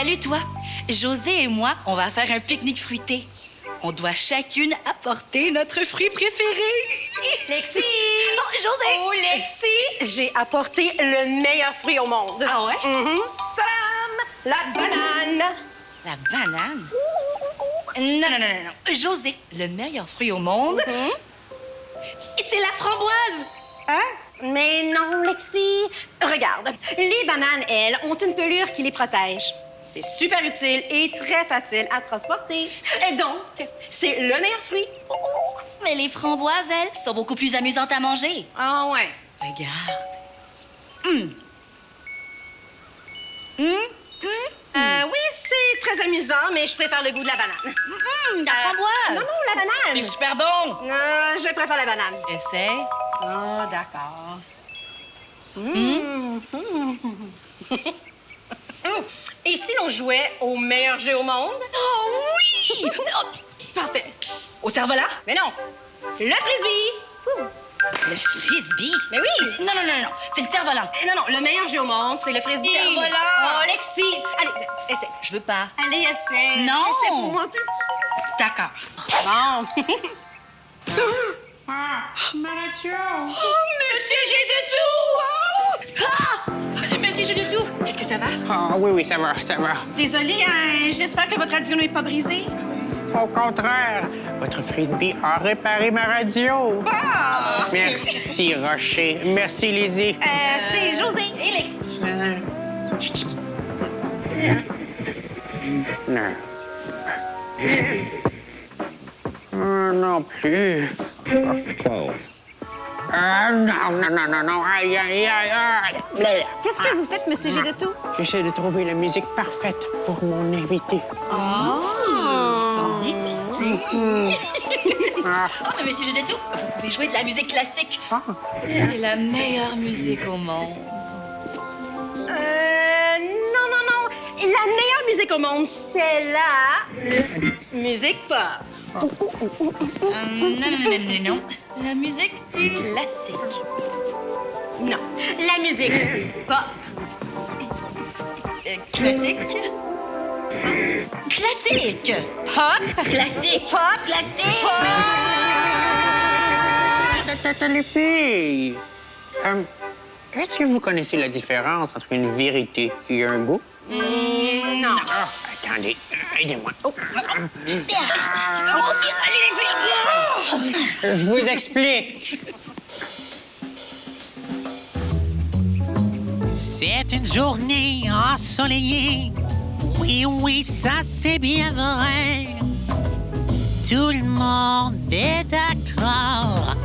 Salut, toi. José et moi, on va faire un pique-nique fruité. On doit chacune apporter notre fruit préféré. Lexi! Oh, José! Oh, Lexi! J'ai apporté le meilleur fruit au monde. Ah ouais? Mhm. Tadam! La banane! La banane? Non, non, non, non, non. José, le meilleur fruit au monde, c'est la framboise. Hein? Mais non, Lexi. Regarde, les bananes, elles, ont une pelure qui les protège. C'est super utile et très facile à transporter. Et donc, c'est le meilleur fruit. Mais les framboises, elles, sont beaucoup plus amusantes à manger. Ah ouais. Regarde. Hum. Hum, Euh, oui, c'est très amusant, mais je préfère le goût de la banane. hum, la Euh, framboise. Non, non, la banane. C'est super bon. Euh, je préfère la banane. Essaye. Oh, d'accord. Et si l'on jouait au meilleur jeu au monde? Oh oui! Oh, Parfait. Au cerf-volant? Mais non, le frisbee. Ouh. Le frisbee? Mais oui. Non, non, non, non, c'est le cerf-volant. Non, non, le meilleur jeu au monde, c'est le frisbee. Cerf-volant. Oh, Alexis. Allez, essaie. Je veux pas. Allez, essaie. Non. Essaie pour moi. D'accord. Bon. Ah, ma radio! Monsieur J'ai de tout! Ah! Monsieur tout! Est-ce que ça va? Ah oui, oui, ça va, ça va. Désolée, hein, j'espère que votre radio n'est pas brisée. Au contraire, votre frisbee a réparé ma radio. Merci, Rocher. Merci, Lizzie. Euh, c'est José. Et Lexi? Non. Euh, non plus. Ah, non, non, non, non, non. Aïe, aïe, aïe, aïe. Qu'est-ce que vous faites, Monsieur J'ai de tout? J'essaie de trouver la musique parfaite pour mon invité. Ah, Oh, mais Monsieur J'ai de tout, vous pouvez jouer de la musique classique. ah. C'est la meilleure musique au monde. Euh, non, non, non. La meilleure musique au monde, c'est la musique pop. Euh, non, non, non, non, non, non. La musique classique. Non, la musique pop. Euh, classique? Classique! Pop. Classique! Pop. Classique! Tata, les filles. Euh, Est-ce que vous connaissez la différence entre une vérité et un goût? Mm, non. Ah, attendez, euh, aidez-moi. Moi aussi, allez, Lexi! Je vous explique. C'est une journée ensoleillée. Oui, oui, ça c'est bien vrai. Tout le monde est d'accord.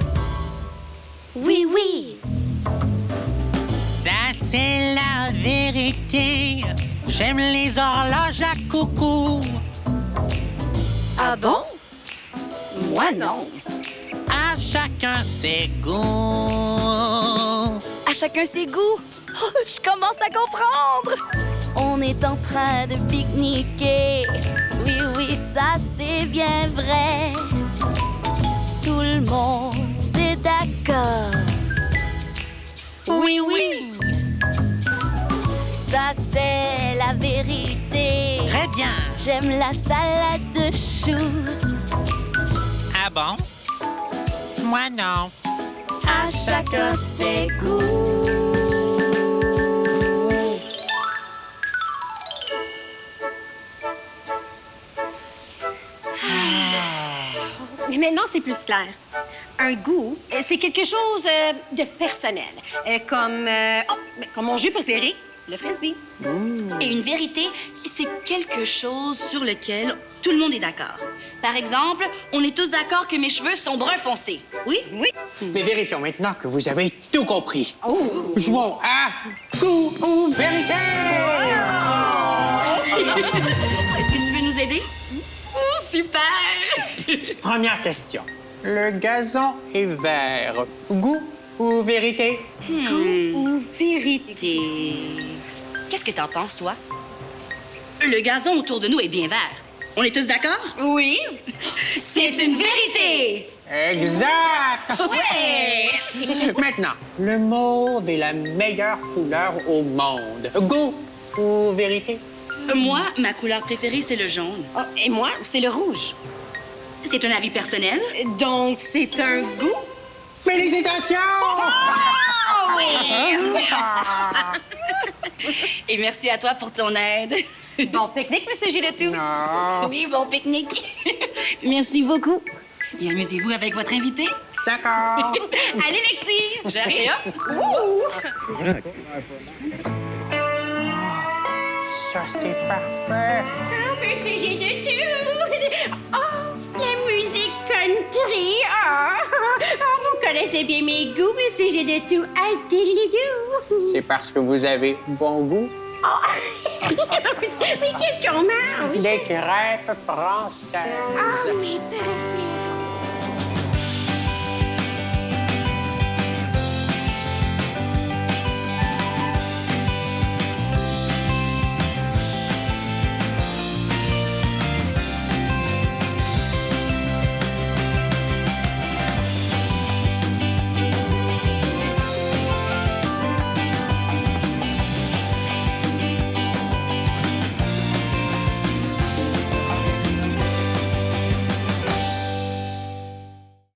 Oui, oui! Ça c'est la vérité. J'aime les horloges à coucou. Ah bon? Moi, non. À chacun ses goûts. À chacun ses goûts. Oh, je commence à comprendre. On est en train de pique-niquer. Oui, oui, ça c'est bien vrai. Tout le monde est d'accord. Oui, oui. Ça c'est la vérité. Très bien. J'aime la salade de choux. Ah bon? Moi non. À chacun ses goûts. Mais maintenant, c'est plus clair. Un goût, euh, c'est quelque chose euh, de personnel. Euh, comme, euh, oh, ben, comme mon jeu préféré, le frisbee. Et une vérité, c'est quelque chose sur lequel tout le monde est d'accord. Par exemple, on est tous d'accord que mes cheveux sont brun foncé. Oui? Oui. Mais vérifions maintenant que vous avez tout compris. Jouons à goût ou vérité. Est-ce que tu veux nous aider? Oh, super! Première question. Le gazon est vert. Goût ou vérité? Ou vérité? Qu'est-ce que t'en penses, toi? Le gazon autour de nous est bien vert. On est tous d'accord? Oui. C'est une vérité! Exact! Ouais! Maintenant, le mauve est la meilleure couleur au monde. Goût ou vérité? Moi, ma couleur préférée, c'est le jaune. Oh, et moi, c'est le rouge. C'est un avis personnel. Donc, c'est un goût. Félicitations! Et merci à toi pour ton aide. Bon pique-nique, Monsieur Giletou. Non. Oui, bon pique-nique. Merci beaucoup. Et amusez-vous avec votre invité. D'accord. Allez, Lexi. J'arrive. Ça, c'est parfait. Oh, Monsieur Giletou. Oh, country. Oh. Oh, vous connaissez bien mes goûts, Monsieur Giletou. Adelidou. C'est parce que vous avez bon goût. Mais qu'est-ce qu'on mange? Des crêpes françaises. Ah, mais parfait.